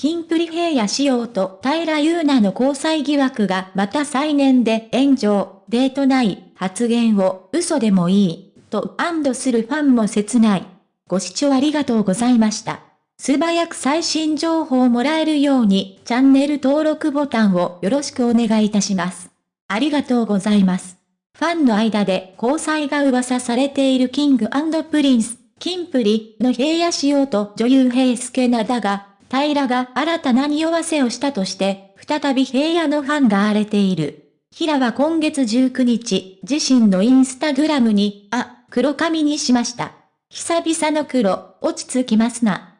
キンプリ平野紫耀と平祐奈の交際疑惑がまた再燃で炎上、デートない発言を嘘でもいい、と安堵するファンも切ない。ご視聴ありがとうございました。素早く最新情報をもらえるようにチャンネル登録ボタンをよろしくお願いいたします。ありがとうございます。ファンの間で交際が噂されている King & Prince、キンプリの平野紫耀と女優平祐奈だが、平が新たな匂わせをしたとして、再び平野のファンが荒れている。平は今月19日、自身のインスタグラムに、あ、黒髪にしました。久々の黒、落ち着きますな。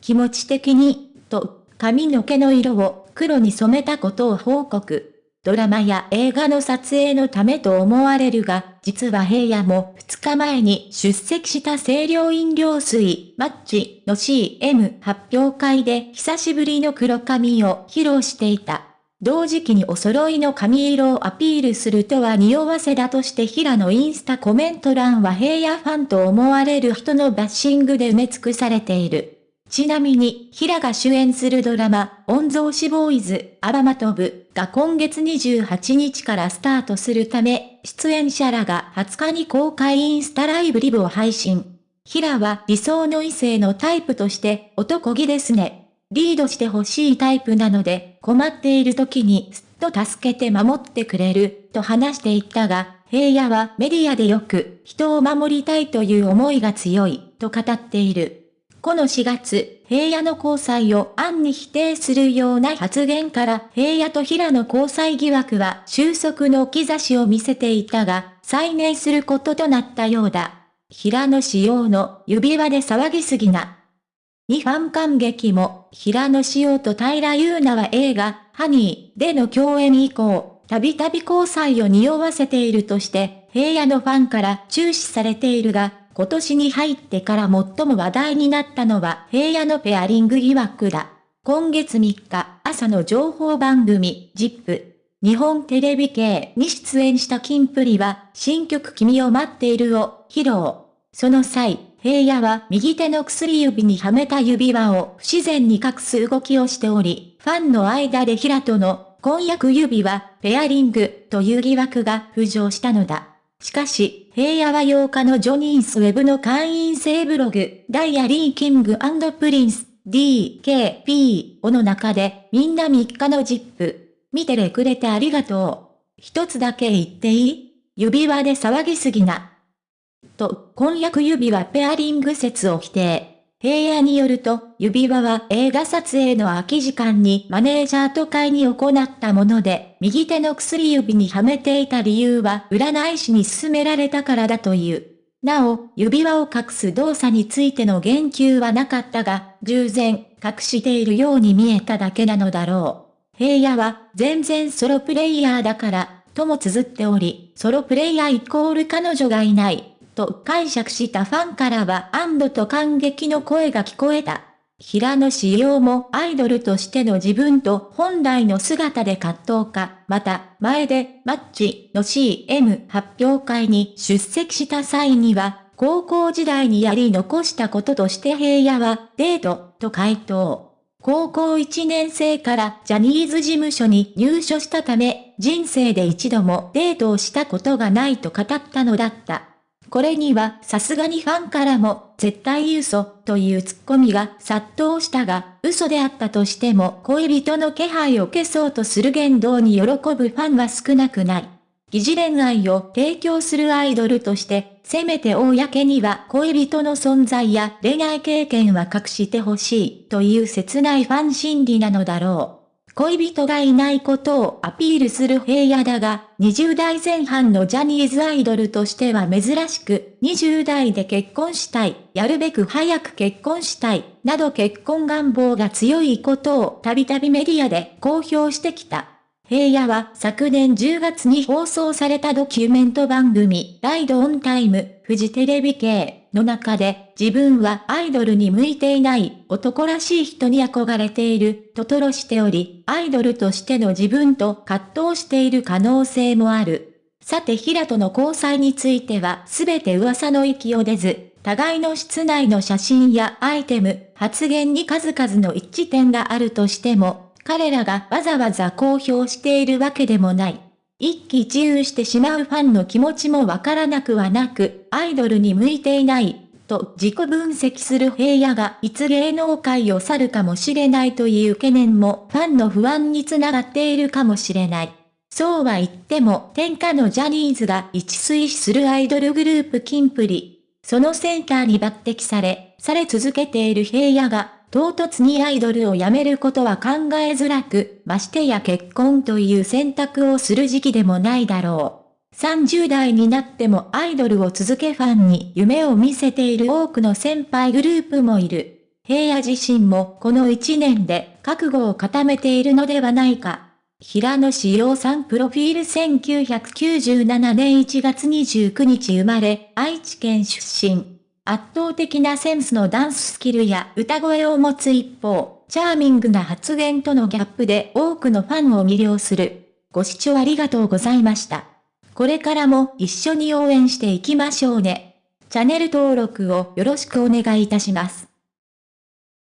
気持ち的に、と、髪の毛の色を黒に染めたことを報告。ドラマや映画の撮影のためと思われるが、実は平野も2日前に出席した清涼飲料水、マッチの CM 発表会で久しぶりの黒髪を披露していた。同時期にお揃いの髪色をアピールするとは匂わせだとして平野インスタコメント欄は平野ファンと思われる人のバッシングで埋め尽くされている。ちなみに、平が主演するドラマ、御曹司ボーイズ、アラマトブが今月28日からスタートするため、出演者らが20日に公開インスタライブリブを配信。平は理想の異性のタイプとして男気ですね。リードしてほしいタイプなので、困っている時にすっと助けて守ってくれる、と話していったが、平野はメディアでよく人を守りたいという思いが強い、と語っている。この4月、平野の交際を暗に否定するような発言から平野と平野交際疑惑は収束の兆しを見せていたが、再燃することとなったようだ。平野仕様の指輪で騒ぎすぎな。にファン感激も、平野仕様と平優奈は映画、ハニーでの共演以降、たびたび交際を匂わせているとして、平野のファンから注視されているが、今年に入ってから最も話題になったのは平野のペアリング疑惑だ。今月3日、朝の情報番組、ジップ、日本テレビ系に出演したキンプリは、新曲君を待っているを披露。その際、平野は右手の薬指にはめた指輪を不自然に隠す動きをしており、ファンの間で平との婚約指輪、ペアリングという疑惑が浮上したのだ。しかし、平野は8日の Johnny's web の会員制ブログ、ダイアリー King & Prince、DKP をの中で、みんな3日の ZIP、見てれくれてありがとう。一つだけ言っていい？指輪で騒ぎすぎな。と、婚約指輪ペアリング説を否定。平野によると、指輪は映画撮影の空き時間にマネージャーと買いに行ったもので、右手の薬指にはめていた理由は占い師に勧められたからだという。なお、指輪を隠す動作についての言及はなかったが、従前、隠しているように見えただけなのだろう。平野は、全然ソロプレイヤーだから、とも綴っており、ソロプレイヤーイコール彼女がいない。と解釈したファンからは安堵と感激の声が聞こえた。平野志陽もアイドルとしての自分と本来の姿で葛藤か、また、前で、マッチの CM 発表会に出席した際には、高校時代にやり残したこととして平野は、デート、と回答。高校1年生からジャニーズ事務所に入所したため、人生で一度もデートをしたことがないと語ったのだった。これにはさすがにファンからも絶対嘘というツッコミが殺到したが、嘘であったとしても恋人の気配を消そうとする言動に喜ぶファンは少なくない。疑似恋愛を提供するアイドルとして、せめて公には恋人の存在や恋愛経験は隠してほしいという切ないファン心理なのだろう。恋人がいないことをアピールする平野だが、20代前半のジャニーズアイドルとしては珍しく、20代で結婚したい、やるべく早く結婚したい、など結婚願望が強いことをたびたびメディアで公表してきた。平野は昨年10月に放送されたドキュメント番組、ライドオンタイム、フジテレビ系の中で、自分はアイドルに向いていない男らしい人に憧れていると吐露しており、アイドルとしての自分と葛藤している可能性もある。さて平との交際については全て噂の域を出ず、互いの室内の写真やアイテム、発言に数々の一致点があるとしても、彼らがわざわざ公表しているわけでもない。一喜一憂してしまうファンの気持ちもわからなくはなく、アイドルに向いていない、と自己分析する平野がいつ芸能界を去るかもしれないという懸念もファンの不安につながっているかもしれない。そうは言っても天下のジャニーズが一推しするアイドルグループキンプリ。そのセンターに抜擢され、され続けている平野が唐突にアイドルを辞めることは考えづらく、ましてや結婚という選択をする時期でもないだろう。30代になってもアイドルを続けファンに夢を見せている多くの先輩グループもいる。平野自身もこの1年で覚悟を固めているのではないか。平野志陽さんプロフィール1997年1月29日生まれ、愛知県出身。圧倒的なセンスのダンススキルや歌声を持つ一方、チャーミングな発言とのギャップで多くのファンを魅了する。ご視聴ありがとうございました。これからも一緒に応援していきましょうね。チャンネル登録をよろしくお願いいたします。